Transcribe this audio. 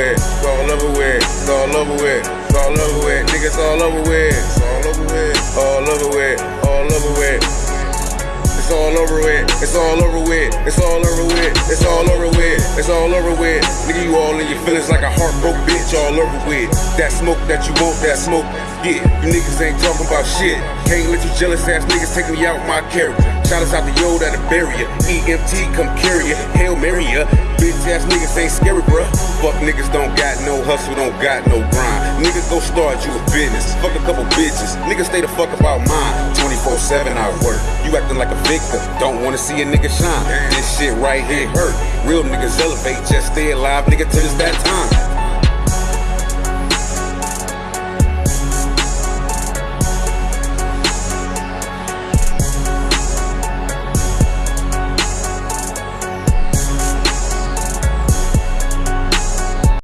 with, it's all over with, it's all over with, it's all over with, niggas all over with, it's all over with, all over with, all over with. It's all over with, it's all over with, it's all over with, it's all over with, it's all over with. Nigga, you all in your feelings like a heartbroken bitch, all over with. That smoke that you want, that smoke, yeah. You niggas ain't talking about shit. Can't let you jealous ass niggas take me out my character. Shout us out to yo that a barrier. EMT come carry it. Ya. Bitch ass niggas ain't scary, bruh. Fuck niggas don't got no hustle, don't got no grind. Niggas go start you a business. Fuck a couple bitches. Niggas stay the fuck about mine. 24-7 I work. You acting like a victim. Don't wanna see a nigga shine. This shit right here hurt. Real niggas elevate, just stay alive, nigga, till it's that time.